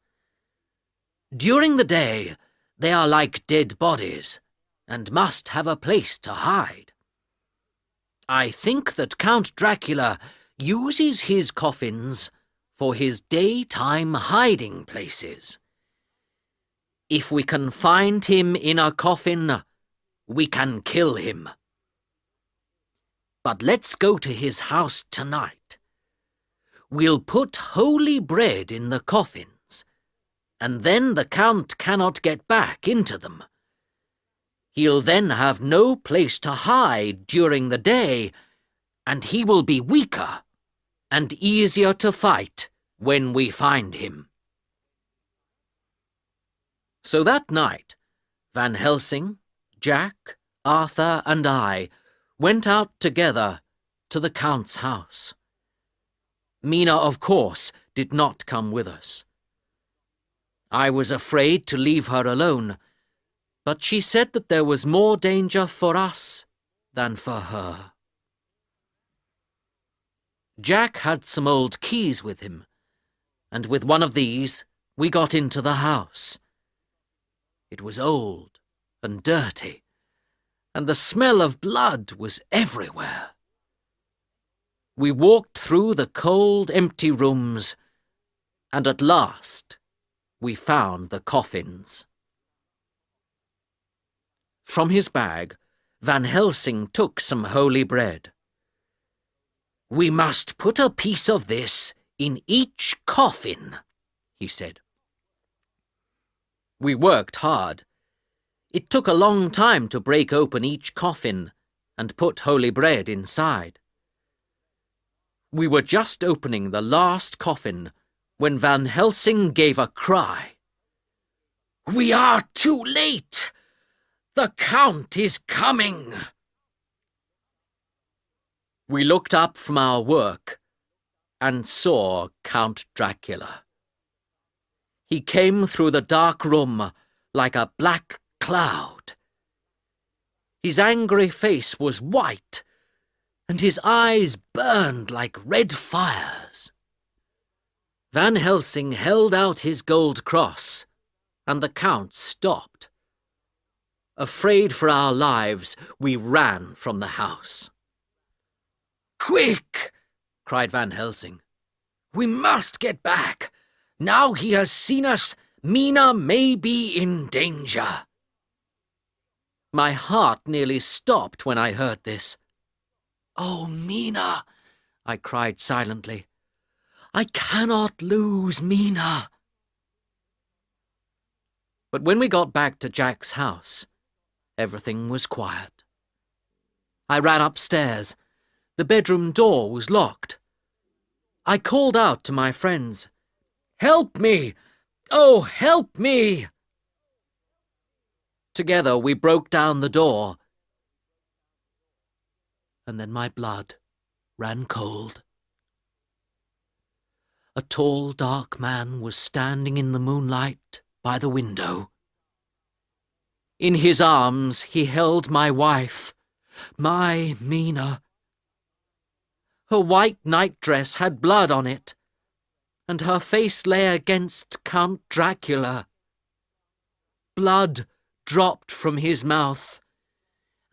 During the day, they are like dead bodies, and must have a place to hide. I think that Count Dracula uses his coffins for his daytime hiding places. If we can find him in a coffin, we can kill him. But let's go to his house tonight. We'll put holy bread in the coffins, and then the Count cannot get back into them. He'll then have no place to hide during the day, and he will be weaker and easier to fight when we find him. So that night, Van Helsing, Jack, Arthur, and I went out together to the Count's house. Mina, of course, did not come with us. I was afraid to leave her alone, but she said that there was more danger for us than for her. Jack had some old keys with him, and with one of these we got into the house. It was old and dirty, and the smell of blood was everywhere. We walked through the cold, empty rooms, and at last we found the coffins. From his bag, Van Helsing took some holy bread. We must put a piece of this in each coffin, he said. We worked hard. It took a long time to break open each coffin, and put holy bread inside. We were just opening the last coffin when Van Helsing gave a cry. We are too late! The Count is coming! We looked up from our work and saw Count Dracula. He came through the dark room like a black cloud. His angry face was white, and his eyes burned like red fires. Van Helsing held out his gold cross, and the Count stopped. Afraid for our lives, we ran from the house. Quick! cried Van Helsing. We must get back. Now he has seen us, Mina may be in danger. My heart nearly stopped when I heard this. Oh, Mina, I cried silently. I cannot lose Mina. But when we got back to Jack's house, everything was quiet. I ran upstairs. The bedroom door was locked. I called out to my friends, Help me! Oh, help me! Together we broke down the door, and then my blood ran cold. A tall, dark man was standing in the moonlight by the window. In his arms he held my wife, my Mina. Her white nightdress had blood on it, and her face lay against Count Dracula. Blood dropped from his mouth,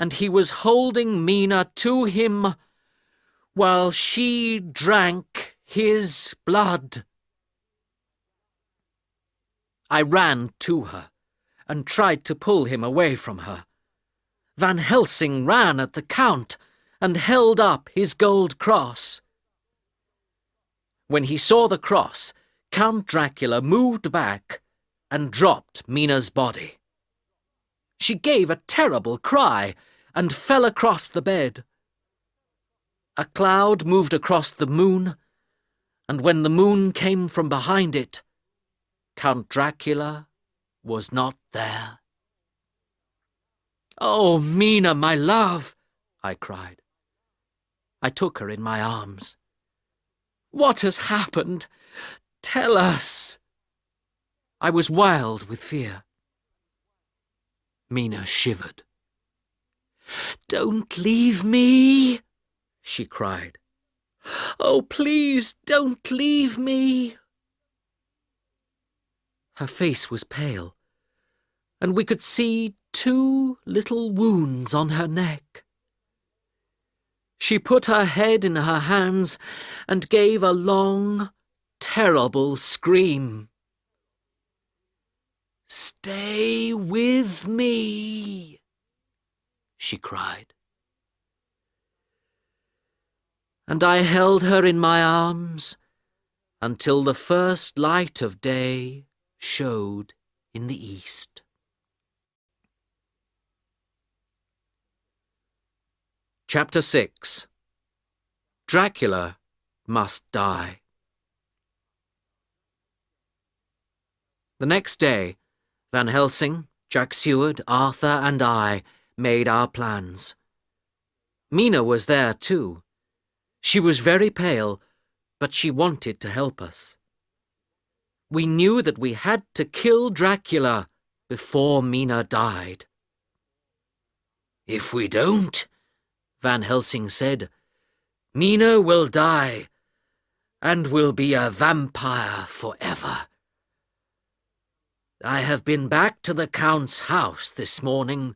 and he was holding Mina to him while she drank his blood. I ran to her and tried to pull him away from her. Van Helsing ran at the Count and held up his gold cross. When he saw the cross, Count Dracula moved back and dropped Mina's body. She gave a terrible cry and fell across the bed. A cloud moved across the moon, and when the moon came from behind it, Count Dracula was not there. Oh, Mina, my love, I cried. I took her in my arms. What has happened? Tell us. I was wild with fear. Mina shivered. Don't leave me, she cried. Oh, please don't leave me. Her face was pale, and we could see two little wounds on her neck. She put her head in her hands and gave a long, terrible scream. Stay with me, she cried. And I held her in my arms until the first light of day showed in the east. Chapter 6 Dracula must die. The next day, Van Helsing, Jack Seward, Arthur, and I made our plans. Mina was there too. She was very pale, but she wanted to help us. We knew that we had to kill Dracula before Mina died. If we don't, Van Helsing said, Mina will die and will be a vampire forever. I have been back to the Count's house this morning,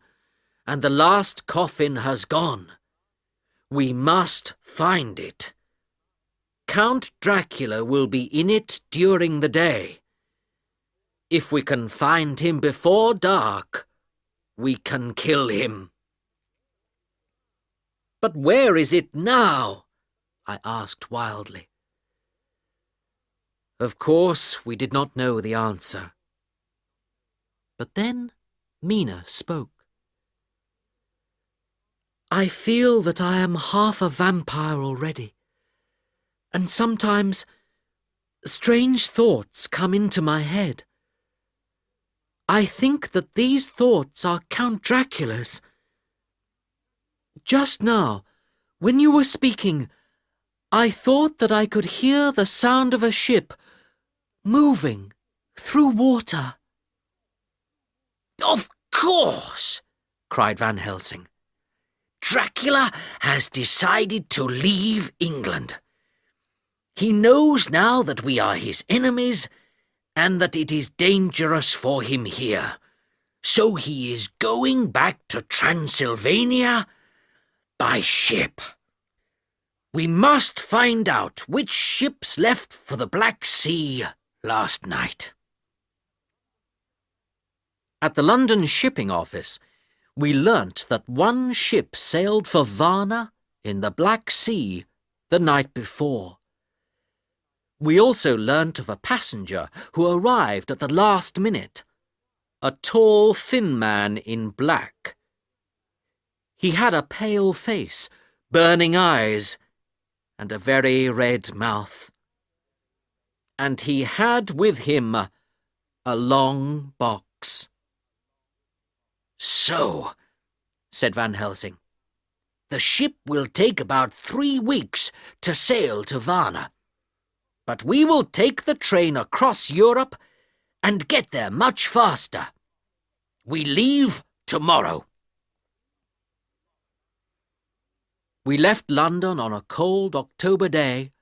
and the last coffin has gone. We must find it. Count Dracula will be in it during the day. If we can find him before dark, we can kill him. But where is it now? I asked wildly. Of course, we did not know the answer. But then Mina spoke. I feel that I am half a vampire already, and sometimes strange thoughts come into my head. I think that these thoughts are Count Dracula's. Just now, when you were speaking, I thought that I could hear the sound of a ship moving through water. Of course, cried Van Helsing. Dracula has decided to leave England. He knows now that we are his enemies and that it is dangerous for him here. So he is going back to Transylvania by ship. We must find out which ships left for the Black Sea last night. At the London shipping office, we learnt that one ship sailed for Varna in the Black Sea the night before. We also learnt of a passenger who arrived at the last minute, a tall, thin man in black. He had a pale face, burning eyes, and a very red mouth. And he had with him a long box. So, said Van Helsing, the ship will take about three weeks to sail to Varna. But we will take the train across Europe and get there much faster. We leave tomorrow. We left London on a cold October day,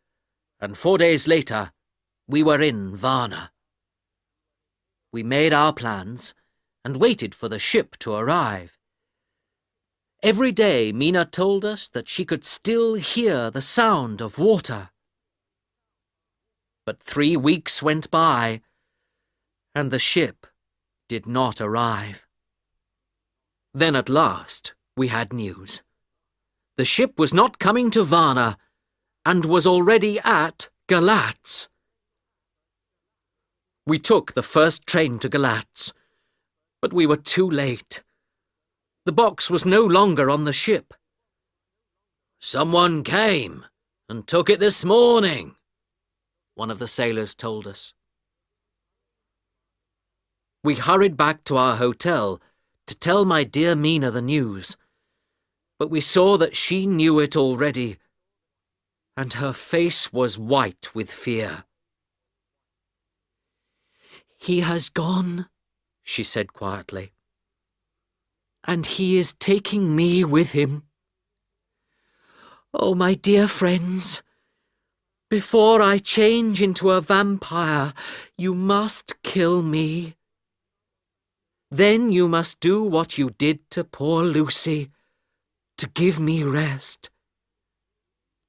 and four days later we were in Varna. We made our plans and waited for the ship to arrive. Every day Mina told us that she could still hear the sound of water. But three weeks went by, and the ship did not arrive. Then at last we had news. The ship was not coming to Varna, and was already at Galatz. We took the first train to Galatz, but we were too late. The box was no longer on the ship. Someone came and took it this morning, one of the sailors told us. We hurried back to our hotel to tell my dear Mina the news, but we saw that she knew it already, and her face was white with fear. He has gone, she said quietly, and he is taking me with him. Oh, my dear friends, before I change into a vampire, you must kill me. Then you must do what you did to poor Lucy, to give me rest.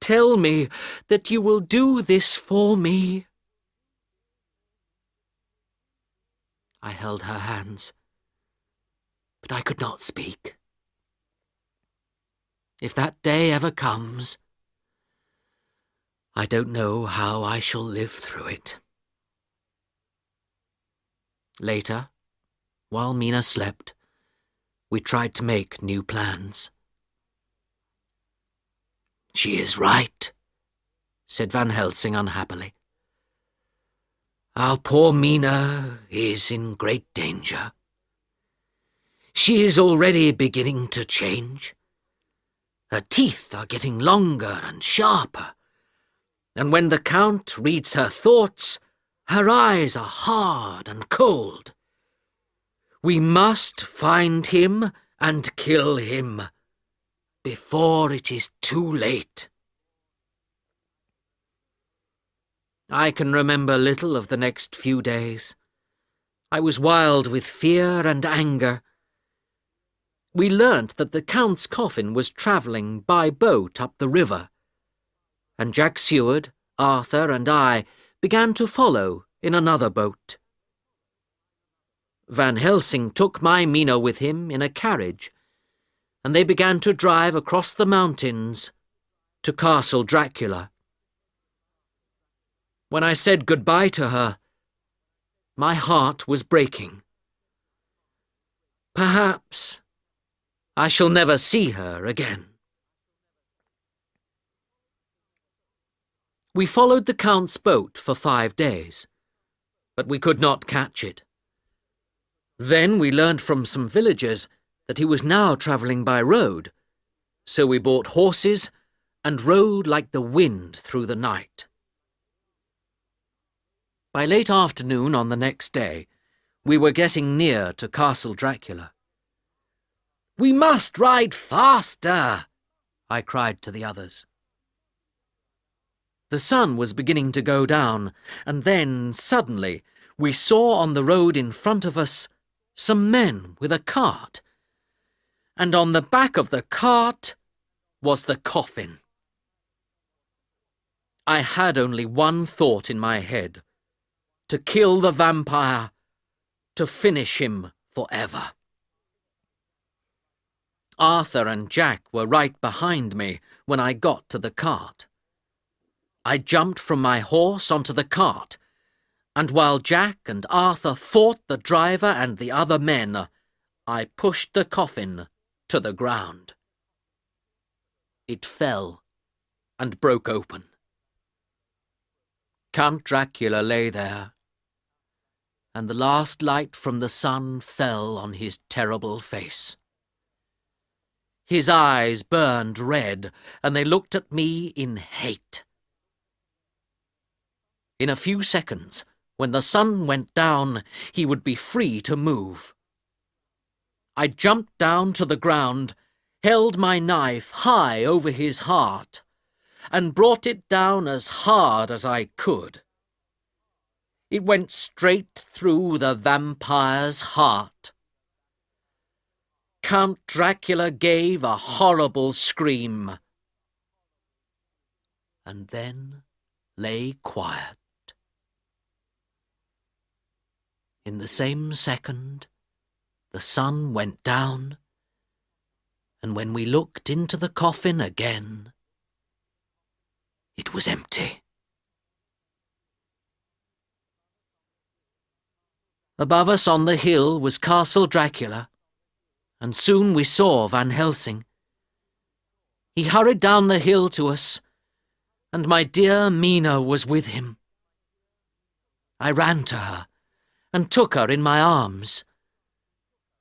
Tell me that you will do this for me. I held her hands, but I could not speak. If that day ever comes, I don't know how I shall live through it. Later, while Mina slept, we tried to make new plans. She is right, said Van Helsing unhappily. Our poor Mina is in great danger. She is already beginning to change. Her teeth are getting longer and sharper and when the Count reads her thoughts, her eyes are hard and cold. We must find him and kill him before it is too late. I can remember little of the next few days. I was wild with fear and anger. We learnt that the Count's coffin was travelling by boat up the river and Jack Seward, Arthur, and I began to follow in another boat. Van Helsing took my Mina with him in a carriage, and they began to drive across the mountains to Castle Dracula. When I said goodbye to her, my heart was breaking. Perhaps I shall never see her again. We followed the Count's boat for five days, but we could not catch it. Then we learned from some villagers that he was now travelling by road, so we bought horses and rode like the wind through the night. By late afternoon on the next day, we were getting near to Castle Dracula. We must ride faster, I cried to the others. The sun was beginning to go down, and then, suddenly, we saw on the road in front of us some men with a cart. And on the back of the cart was the coffin. I had only one thought in my head to kill the vampire, to finish him forever. Arthur and Jack were right behind me when I got to the cart. I jumped from my horse onto the cart and while Jack and Arthur fought the driver and the other men, I pushed the coffin to the ground. It fell and broke open. Count Dracula lay there, and the last light from the sun fell on his terrible face. His eyes burned red, and they looked at me in hate. In a few seconds, when the sun went down, he would be free to move. I jumped down to the ground, held my knife high over his heart, and brought it down as hard as I could. It went straight through the vampire's heart. Count Dracula gave a horrible scream, and then lay quiet. In the same second, the sun went down, and when we looked into the coffin again, it was empty. Above us on the hill was Castle Dracula, and soon we saw Van Helsing. He hurried down the hill to us, and my dear Mina was with him. I ran to her and took her in my arms.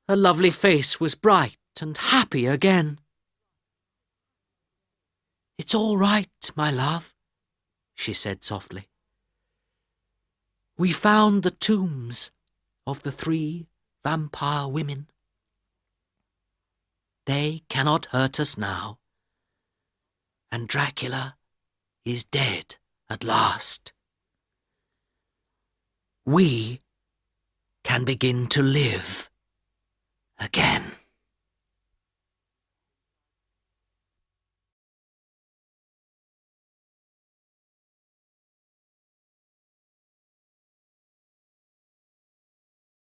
Her lovely face was bright and happy again. It's all right, my love, she said softly. We found the tombs of the three vampire women. They cannot hurt us now, and Dracula is dead at last. We can begin to live again.